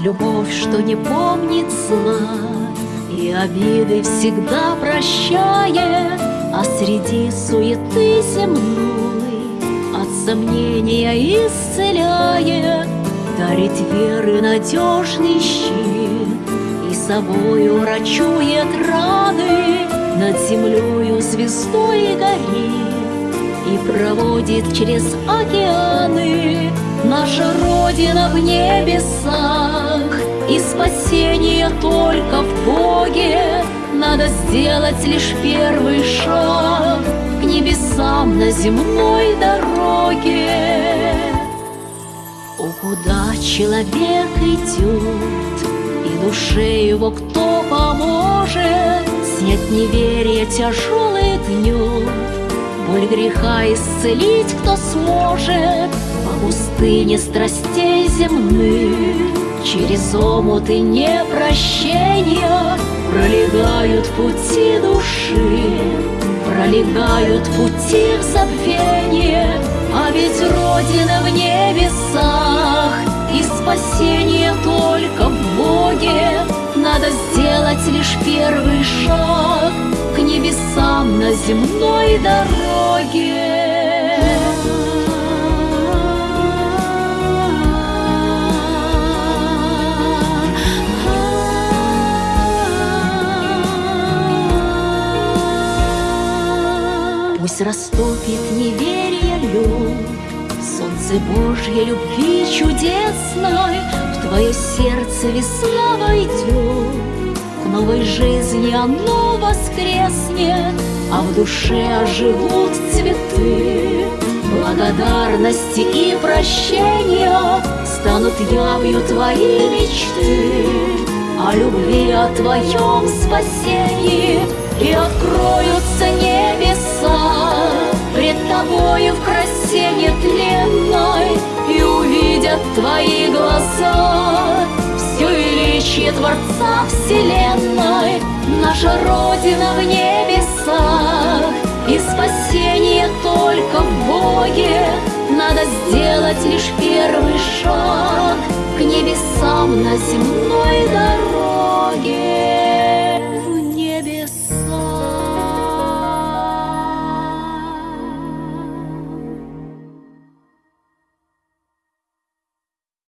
любовь, что не помнит зла И обиды всегда прощает. А среди суеты земной От сомнения исцеляет. Дарит веры надежный щит И собою врачует раны. Над землею звездой горит И проводит через океаны Наша Родина в небесах И спасение только в Боге. Надо сделать лишь первый шаг К небесам на земной дороге. О, куда человек идет И душе его кто поможет? Снять неверие тяжелый гнет Боль греха исцелить кто сможет пустыне страстей земных. Через омуты непрощения Пролегают пути души. Пролегают пути в забвение А ведь Родина в небесах. И спасение только в Боге. Надо сделать лишь первый шаг К небесам на земной дороге Пусть растопит неверие лед, Солнце Божьей любви чудесной В твое сердце весна войдет, К новой жизни оно воскреснет, А в душе оживут цветы. Благодарности и прощения Станут явью твои мечты, О любви, о твоем спасении увидят твои глаза Все величие Творца Вселенной Наша Родина в небесах. И спасение только в Боге Надо сделать лишь первый шаг К небесам на земле